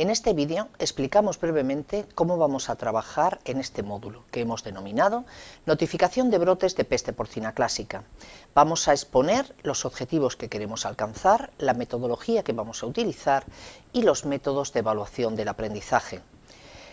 En este vídeo explicamos brevemente cómo vamos a trabajar en este módulo, que hemos denominado Notificación de brotes de peste porcina clásica. Vamos a exponer los objetivos que queremos alcanzar, la metodología que vamos a utilizar y los métodos de evaluación del aprendizaje.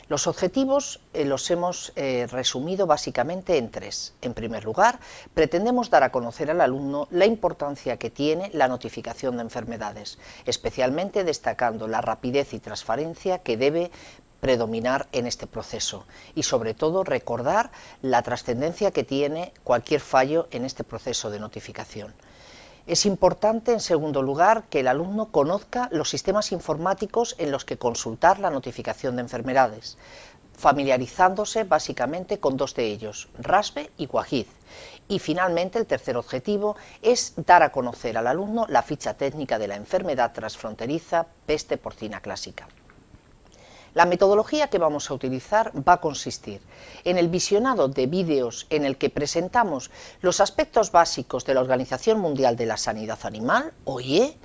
Los objetivos eh, los hemos eh, resumido básicamente en tres. En primer lugar, pretendemos dar a conocer al alumno la importancia que tiene la notificación de enfermedades, especialmente destacando la rapidez y transparencia que debe predominar en este proceso y sobre todo recordar la trascendencia que tiene cualquier fallo en este proceso de notificación. Es importante, en segundo lugar, que el alumno conozca los sistemas informáticos en los que consultar la notificación de enfermedades, familiarizándose básicamente con dos de ellos, RASPE y Guajiz. Y finalmente el tercer objetivo es dar a conocer al alumno la ficha técnica de la enfermedad transfronteriza peste porcina clásica. La metodología que vamos a utilizar va a consistir en el visionado de vídeos en el que presentamos los aspectos básicos de la Organización Mundial de la Sanidad Animal, OIE,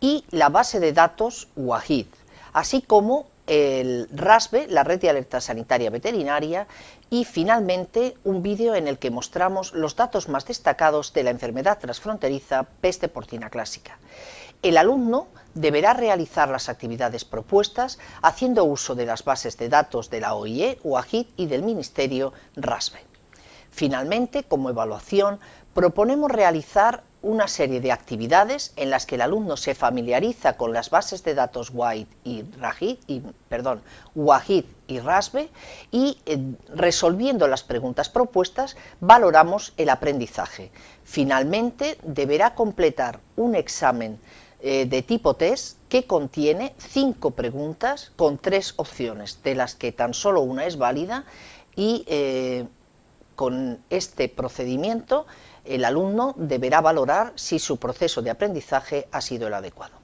y la base de datos WAHID, así como el RASBE, la Red de Alerta Sanitaria Veterinaria, y finalmente un vídeo en el que mostramos los datos más destacados de la enfermedad transfronteriza peste porcina clásica. El alumno deberá realizar las actividades propuestas haciendo uso de las bases de datos de la OIE, UAGID y del Ministerio RASBE. Finalmente, como evaluación, proponemos realizar una serie de actividades en las que el alumno se familiariza con las bases de datos WAID y, RAGID, y, perdón, WAGID y RASBE y eh, resolviendo las preguntas propuestas valoramos el aprendizaje. Finalmente deberá completar un examen eh, de tipo test que contiene cinco preguntas con tres opciones, de las que tan solo una es válida y eh, con este procedimiento el alumno deberá valorar si su proceso de aprendizaje ha sido el adecuado.